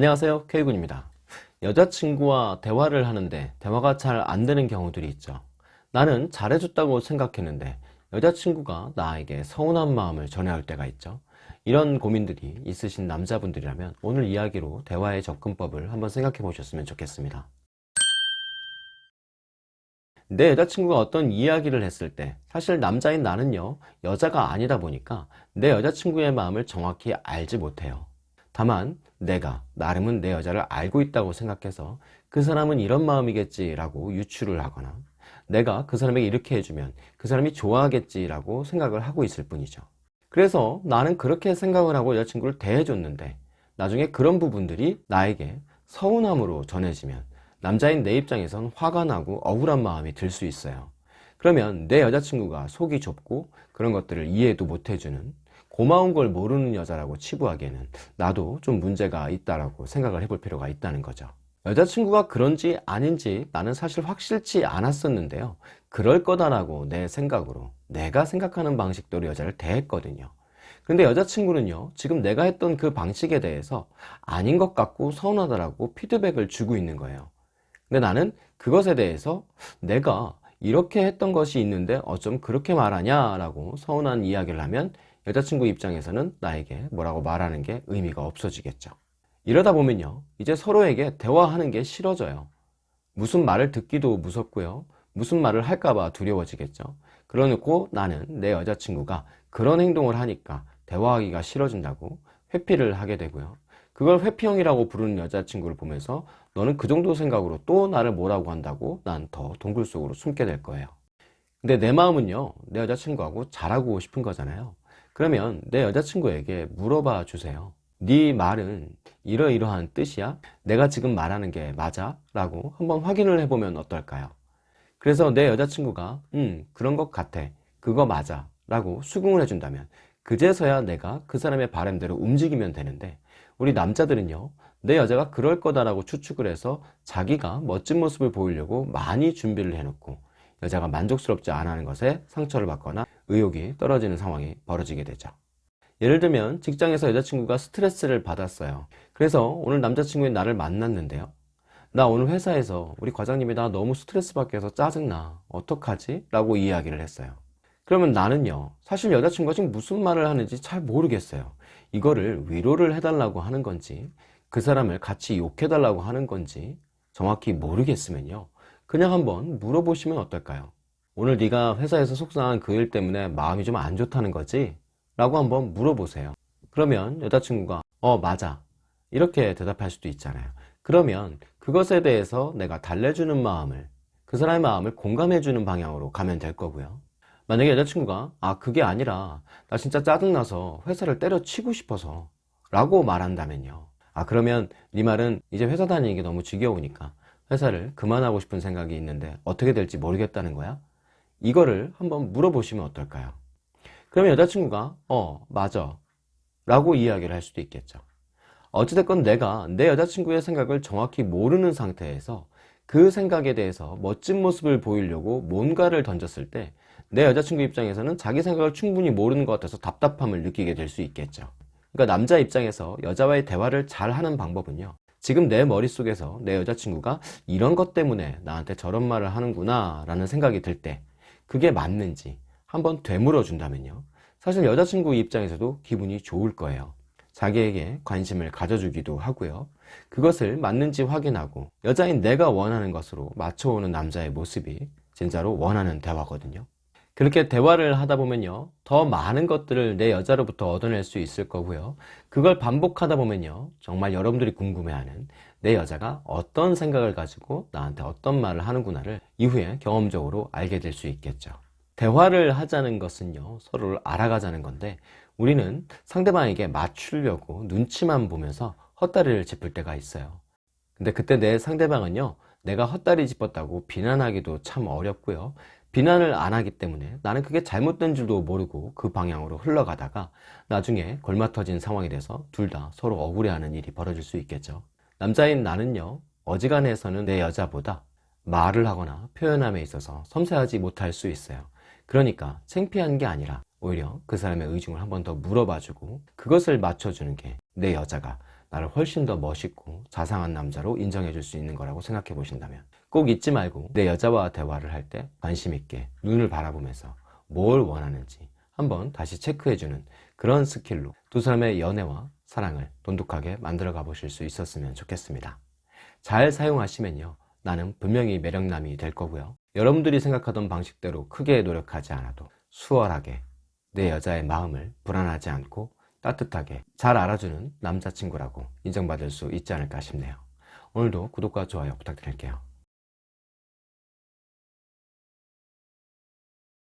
안녕하세요. K군입니다. 여자친구와 대화를 하는데 대화가 잘 안되는 경우들이 있죠. 나는 잘해줬다고 생각했는데 여자친구가 나에게 서운한 마음을 전해올 때가 있죠. 이런 고민들이 있으신 남자분들이라면 오늘 이야기로 대화의 접근법을 한번 생각해 보셨으면 좋겠습니다. 내 여자친구가 어떤 이야기를 했을 때 사실 남자인 나는요 여자가 아니다 보니까 내 여자친구의 마음을 정확히 알지 못해요 다만 내가 나름은 내 여자를 알고 있다고 생각해서 그 사람은 이런 마음이겠지 라고 유추를 하거나 내가 그 사람에게 이렇게 해주면 그 사람이 좋아하겠지 라고 생각을 하고 있을 뿐이죠. 그래서 나는 그렇게 생각을 하고 여자친구를 대해줬는데 나중에 그런 부분들이 나에게 서운함으로 전해지면 남자인 내 입장에선 화가 나고 억울한 마음이 들 수 있어요. 그러면 내 여자친구가 속이 좁고 그런 것들을 이해도 못 해주는 고마운 걸 모르는 여자라고 치부하기에는 나도 좀 문제가 있다라고 생각을 해볼 필요가 있다는 거죠. 여자친구가 그런지 아닌지 나는 사실 확실치 않았었는데요. 그럴 거다라고 내 생각으로 내가 생각하는 방식대로 여자를 대했거든요. 근데 여자친구는요 지금 내가 했던 그 방식에 대해서 아닌 것 같고 서운하다라고 피드백을 주고 있는 거예요. 근데 나는 그것에 대해서 내가 이렇게 했던 것이 있는데 어쩜 그렇게 말하냐 라고 서운한 이야기를 하면 여자친구 입장에서는 나에게 뭐라고 말하는 게 의미가 없어지겠죠. 이러다 보면요 이제 서로에게 대화하는 게 싫어져요. 무슨 말을 듣기도 무섭고요. 무슨 말을 할까봐 두려워지겠죠. 그러놓고 나는 내 여자친구가 그런 행동을 하니까 대화하기가 싫어진다고 회피를 하게 되고요. 그걸 회피형이라고 부르는 여자친구를 보면서 너는 그 정도 생각으로 또 나를 뭐라고 한다고 난 더 동굴 속으로 숨게 될 거예요. 근데 내 마음은요 내 여자친구하고 잘하고 싶은 거잖아요 그러면 내 여자친구에게 물어봐 주세요 네 말은 이러이러한 뜻이야? 내가 지금 말하는 게 맞아? 라고 한번 확인을 해보면 어떨까요? 그래서 내 여자친구가 음 그런 것 같아 그거 맞아 라고 수긍을 해준다면 그제서야 내가 그 사람의 바람대로 움직이면 되는데 우리 남자들은요 내 여자가 그럴 거다라고 추측을 해서 자기가 멋진 모습을 보이려고 많이 준비를 해놓고 여자가 만족스럽지 않은 것에 상처를 받거나 의욕이 떨어지는 상황이 벌어지게 되죠. 예를 들면 직장에서 여자친구가 스트레스를 받았어요. 그래서 오늘 남자친구인 나를 만났는데요 나 오늘 회사에서 우리 과장님이 나 너무 스트레스 받게 해서 짜증나. 어떡하지? 라고 이야기를 했어요. 그러면 나는요 사실 여자친구가 지금 무슨 말을 하는지 잘 모르겠어요. 이거를 위로를 해달라고 하는 건지 그 사람을 같이 욕해달라고 하는 건지 정확히 모르겠으면요 그냥 한번 물어보시면 어떨까요 오늘 네가 회사에서 속상한 그 일 때문에 마음이 좀 안 좋다는 거지? 라고 한번 물어보세요. 그러면 여자친구가 어 맞아. 이렇게 대답할 수도 있잖아요. 그러면 그것에 대해서 내가 달래주는 마음을 그 사람의 마음을 공감해주는 방향으로 가면 될 거고요. 만약에 여자친구가 아 그게 아니라 나 진짜 짜증나서 회사를 때려치고 싶어서 라고 말한다면요. 아 그러면 네 말은 이제 회사 다니는 게 너무 지겨우니까 회사를 그만하고 싶은 생각이 있는데 어떻게 될지 모르겠다는 거야? 이거를 한번 물어보시면 어떨까요? 그러면 여자친구가 어 맞아. 라고 이야기를 할 수도 있겠죠. 어찌됐건 내가 내 여자친구의 생각을 정확히 모르는 상태에서 그 생각에 대해서 멋진 모습을 보이려고 뭔가를 던졌을 때 내 여자친구 입장에서는 자기 생각을 충분히 모르는 것 같아서 답답함을 느끼게 될 수 있겠죠. 그러니까 남자 입장에서 여자와의 대화를 잘 하는 방법은요. 지금 내 머릿속에서 내 여자친구가 이런 것 때문에 나한테 저런 말을 하는구나. 라는 생각이 들때 그게 맞는지 한번 되물어 준다면요. 사실 여자친구 입장에서도 기분이 좋을 거예요. 자기에게 관심을 가져주기도 하고요. 그것을 맞는지 확인하고 여자인 내가 원하는 것으로 맞춰오는 남자의 모습이 진짜로 원하는 대화거든요. 그렇게 대화를 하다 보면요. 더 많은 것들을 내 여자로부터 얻어낼 수 있을 거고요. 그걸 반복하다 보면요. 정말 여러분들이 궁금해하는 내 여자가 어떤 생각을 가지고 나한테 어떤 말을 하는구나를 이후에 경험적으로 알게 될 수 있겠죠. 대화를 하자는 것은요 서로를 알아가자는 건데 우리는 상대방에게 맞추려고 눈치만 보면서 헛다리를 짚을 때가 있어요. 근데 그때 내 상대방은요 내가 헛다리 짚었다고 비난하기도 참 어렵고요. 비난을 안 하기 때문에 나는 그게 잘못된 줄도 모르고 그 방향으로 흘러가다가 나중에 골마 터진 상황이 돼서 둘 다 서로 억울해하는 일이 벌어질 수 있겠죠 남자인 나는요 어지간해서는 내 여자보다 말을 하거나 표현함에 있어서 섬세하지 못할 수 있어요. 그러니까 창피한 게 아니라 오히려 그 사람의 의중을 한 번 더 물어봐주고 그것을 맞춰주는 게 내 여자가 나를 훨씬 더 멋있고 자상한 남자로 인정해 줄 수 있는 거라고 생각해 보신다면 꼭 잊지 말고 내 여자와 대화를 할 때 관심 있게 눈을 바라보면서 뭘 원하는지 한번 다시 체크해 주는 그런 스킬로 두 사람의 연애와 사랑을 돈독하게 만들어 가 보실 수 있었으면 좋겠습니다. 잘 사용하시면요. 나는 분명히 매력남이 될 거고요. 여러분들이 생각하던 방식대로 크게 노력하지 않아도 수월하게 내 여자의 마음을 불안하지 않고 따뜻하게 잘 알아주는 남자친구라고 인정받을 수 있지 않을까 싶네요. 오늘도 구독과 좋아요 부탁드릴게요.